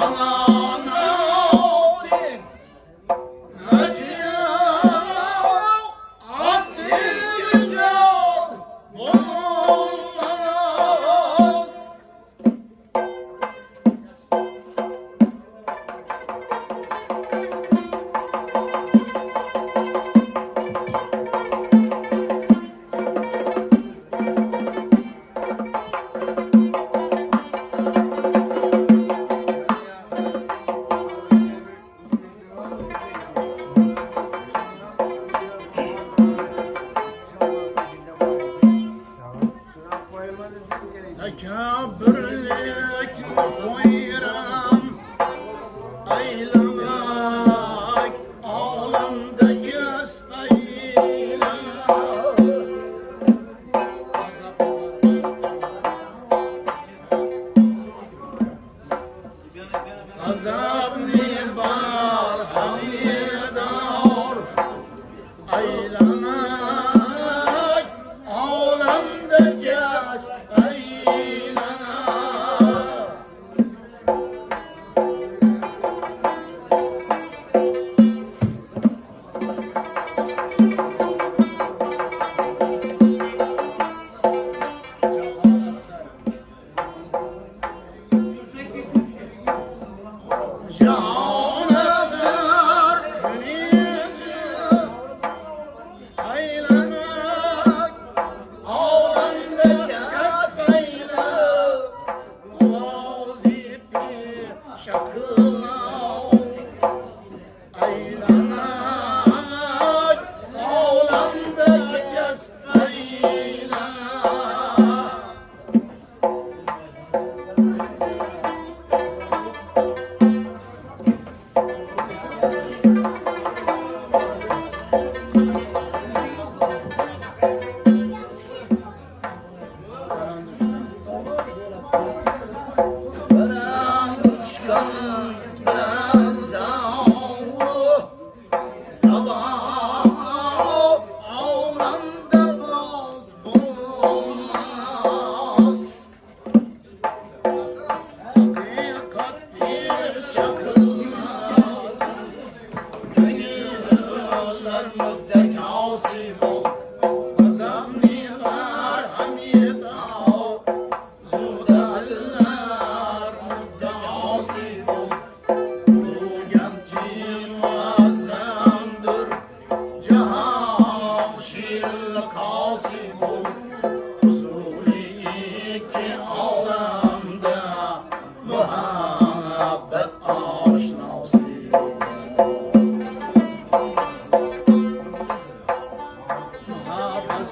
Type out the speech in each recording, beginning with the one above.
Allah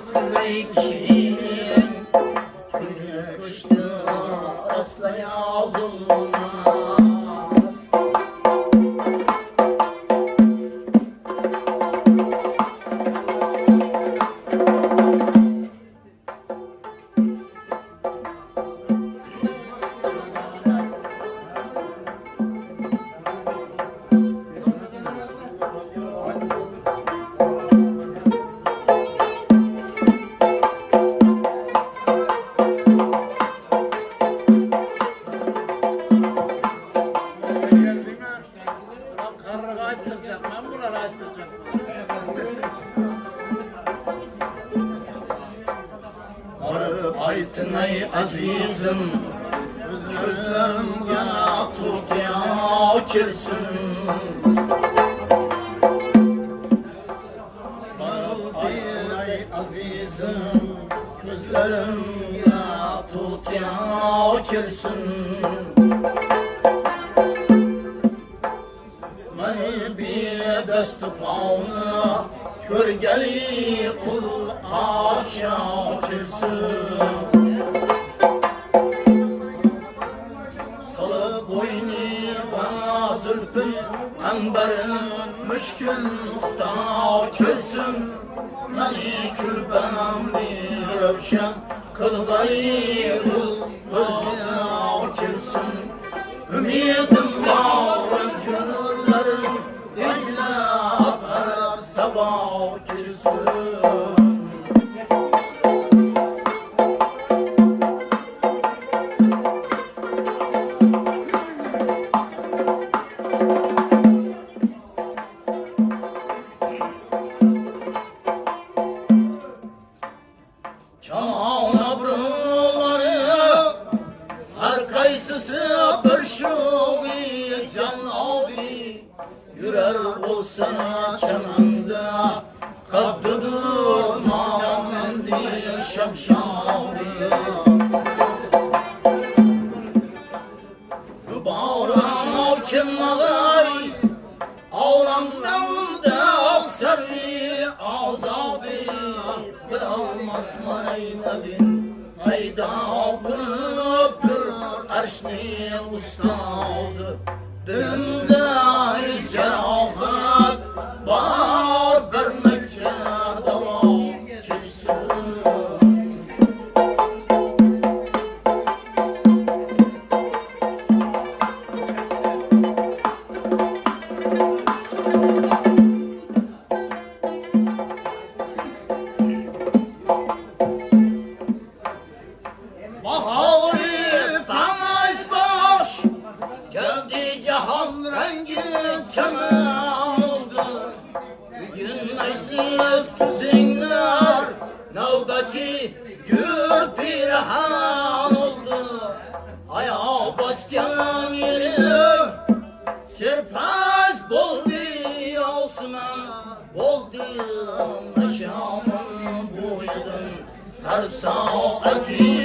Lake Ümidim var aqui.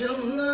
Shimna.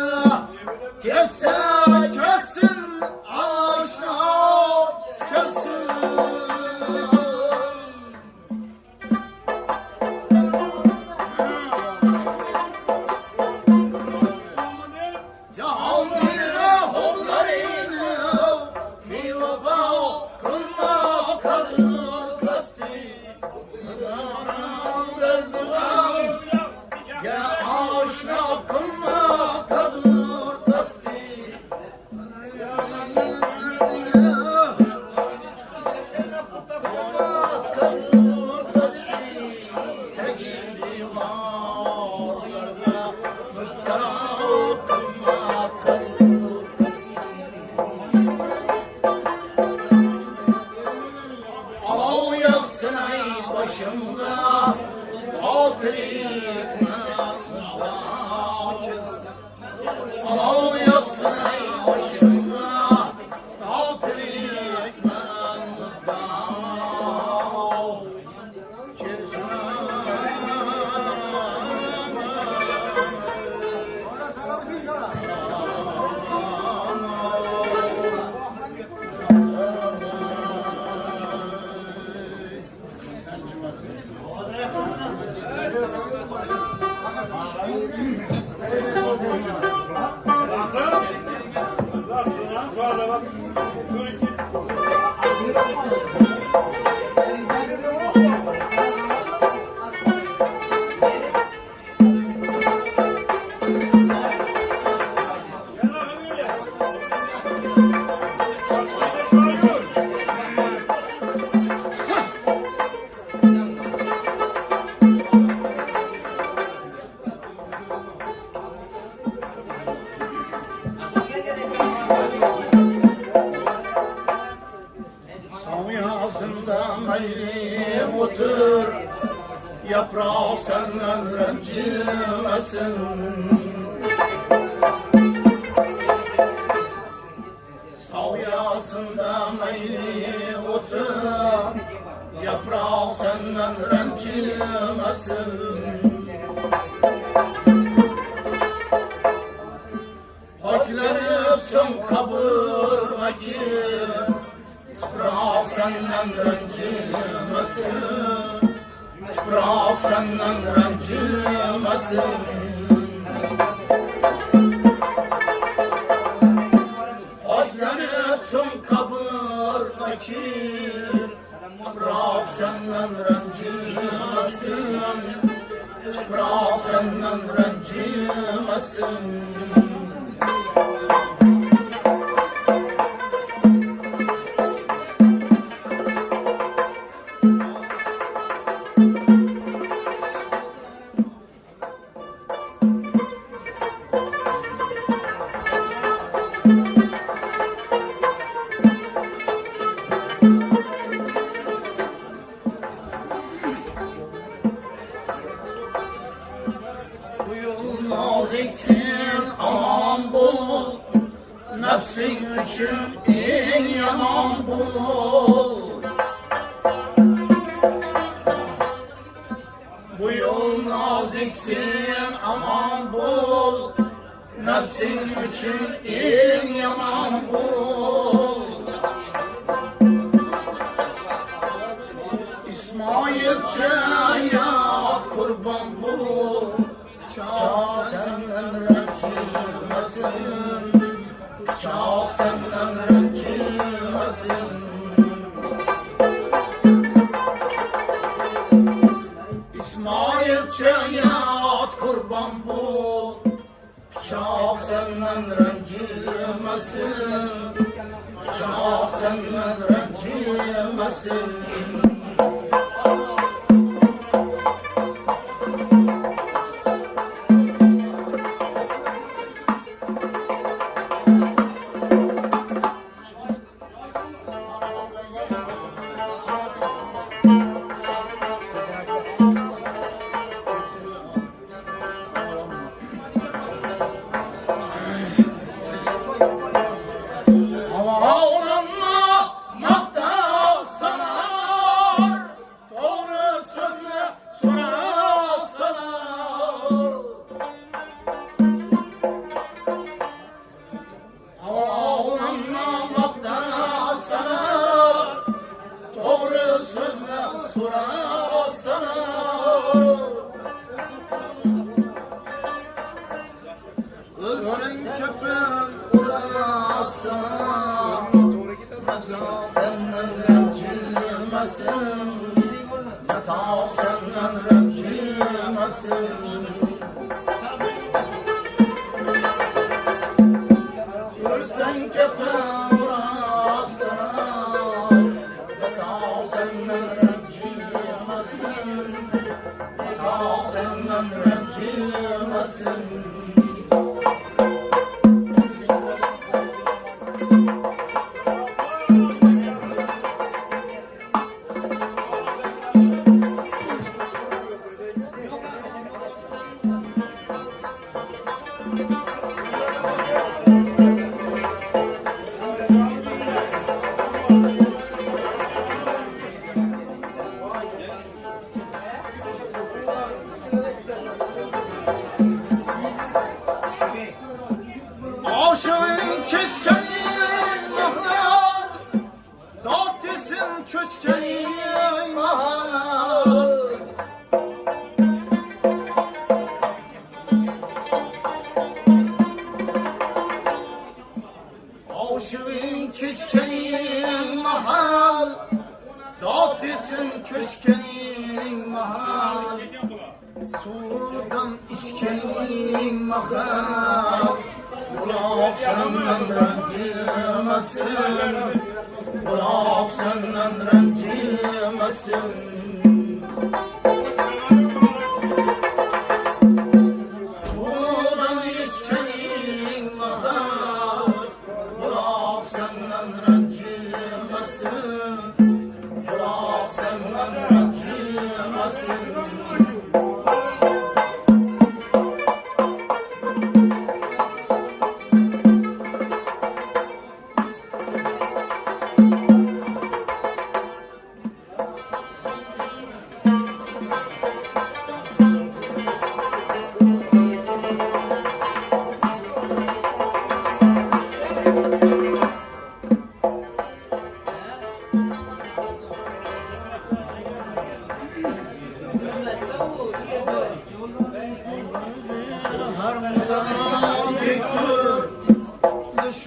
olmasın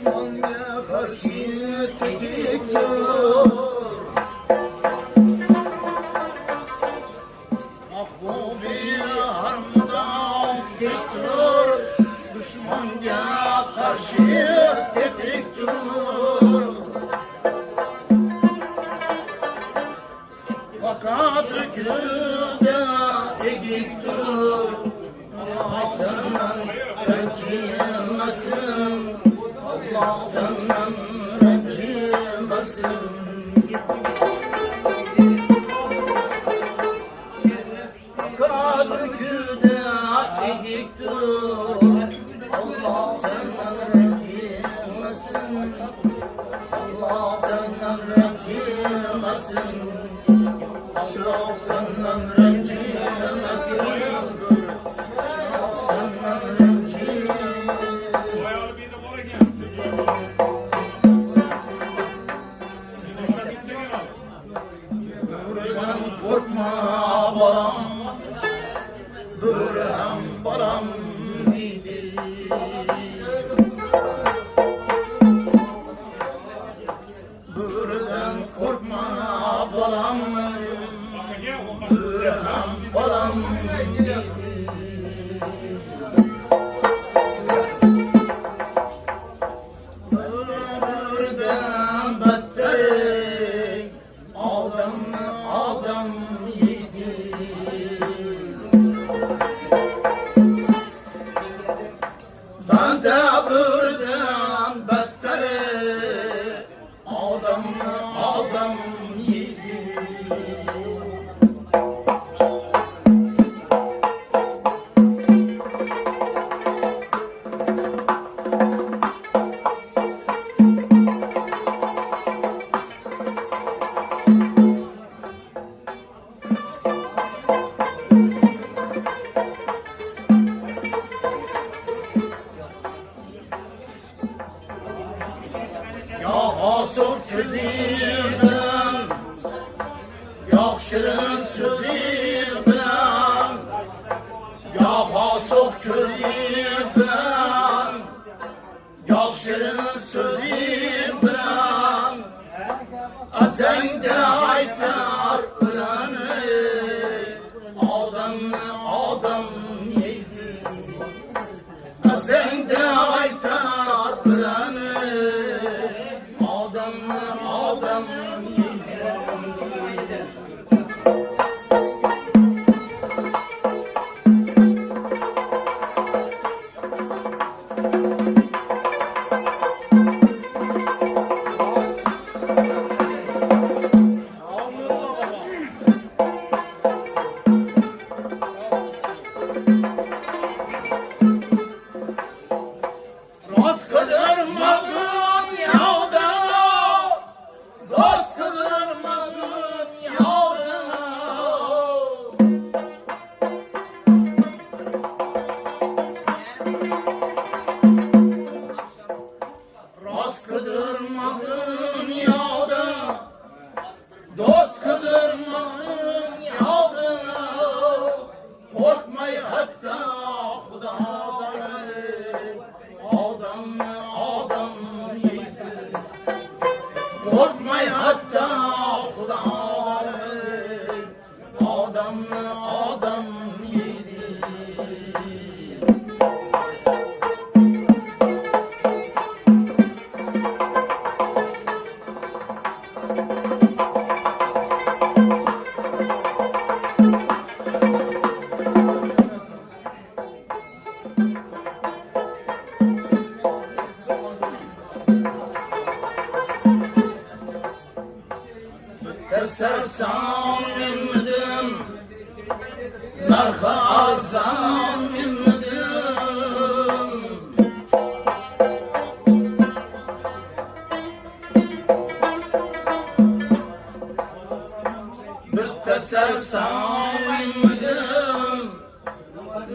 one.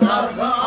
老 子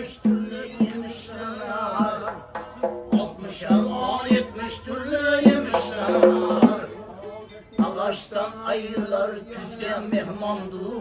70 türlü yemişler Altmışar on yetmiş türlü yemişler ayırlar küzgen mehmandur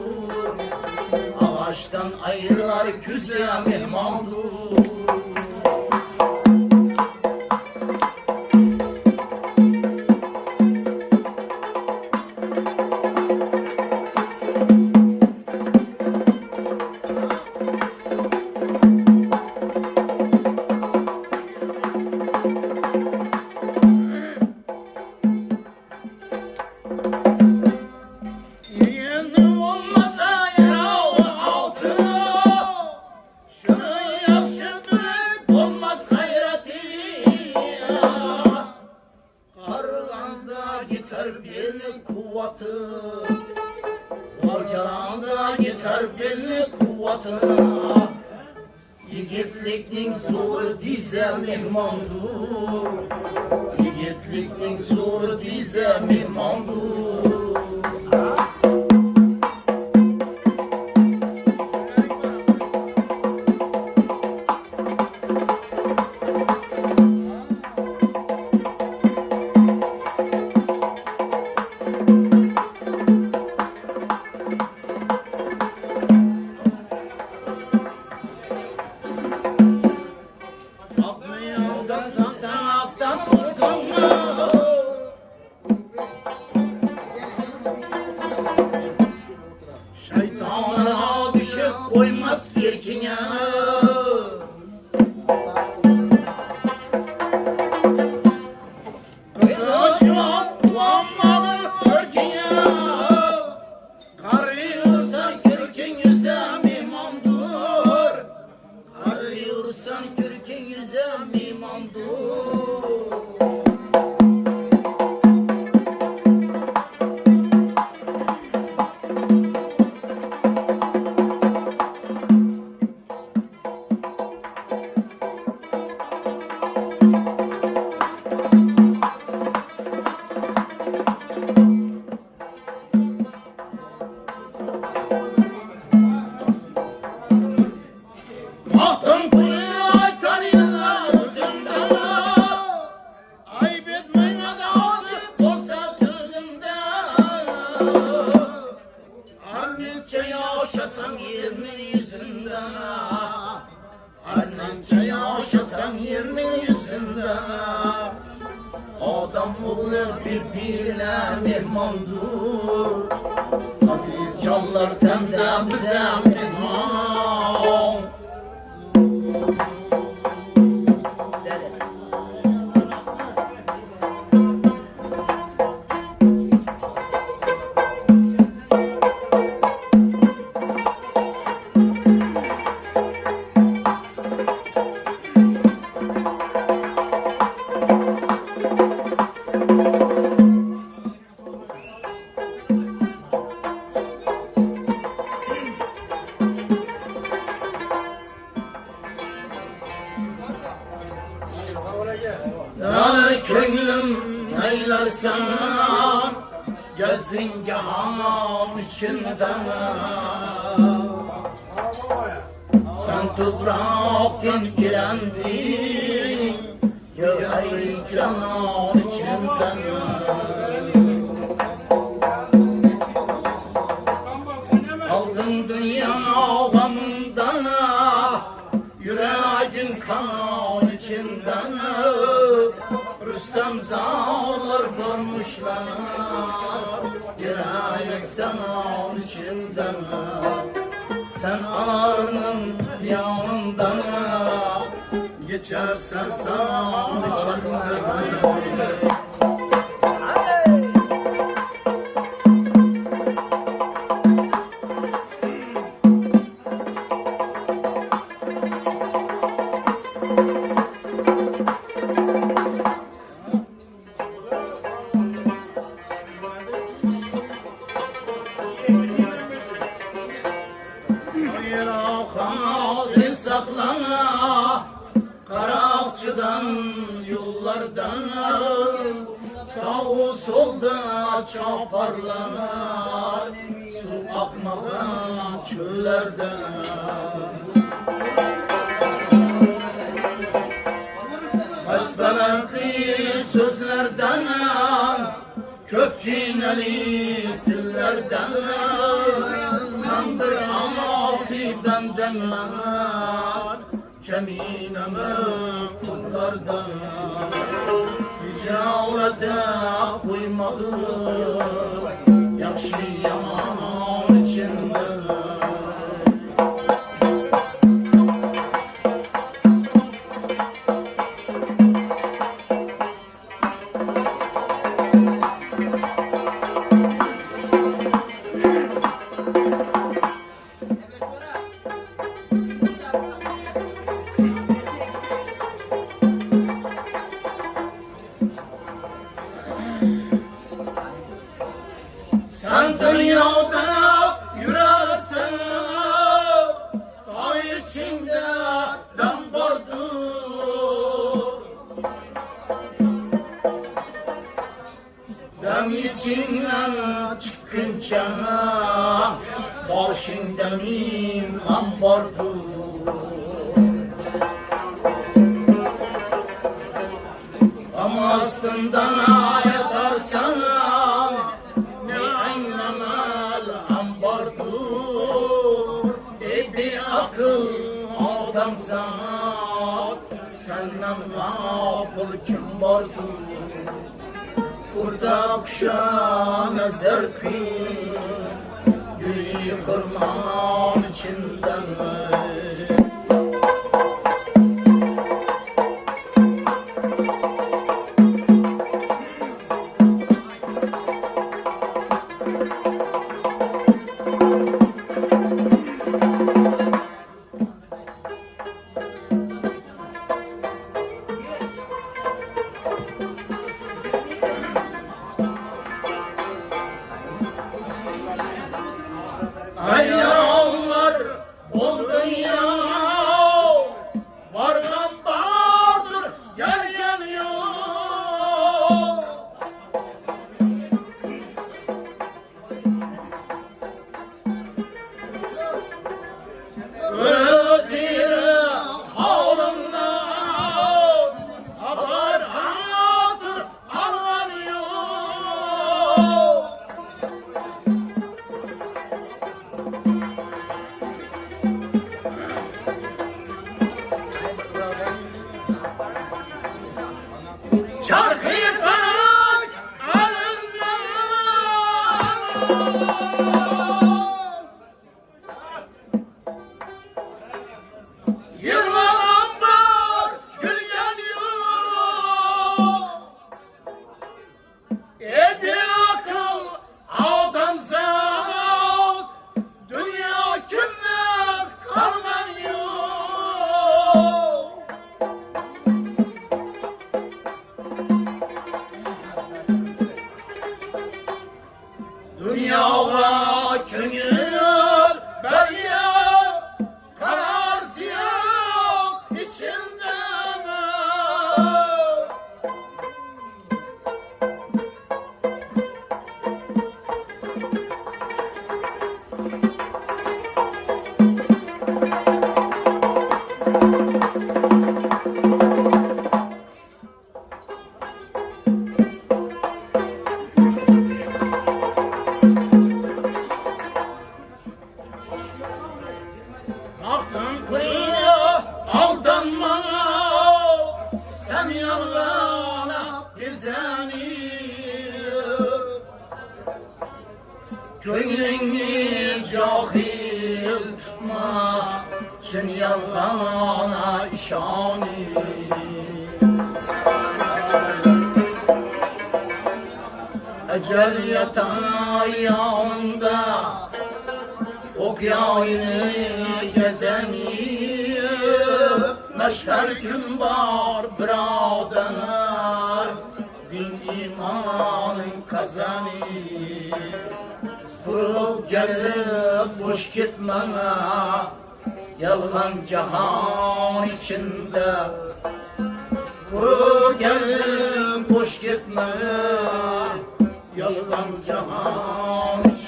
Come on. Bir okana saklana Karakçıdan yollardan Sağı solda çaparlana Su akmadan çöllerden Hasbelenti sözlerden Köp kineli dillerden Ben bir aman meydandan Keminemi kullardan. Yüce avlete koymadım Yakşı yaman içinden Ama aslında yatarsan ne anlamel ambardur Dedi akıl adam zat. Senden gafıl kim vardır Kurda kuşa nazar kıyın Gülü hırman içinden Ok yayını gezemir Meşher gün var birader. Din imanın kazanır Kurup gelip boş gitmene Yalgan cahan içinde. Kurup gelip boş gitmene Yalgan cahan içinde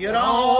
You know.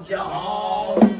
jahal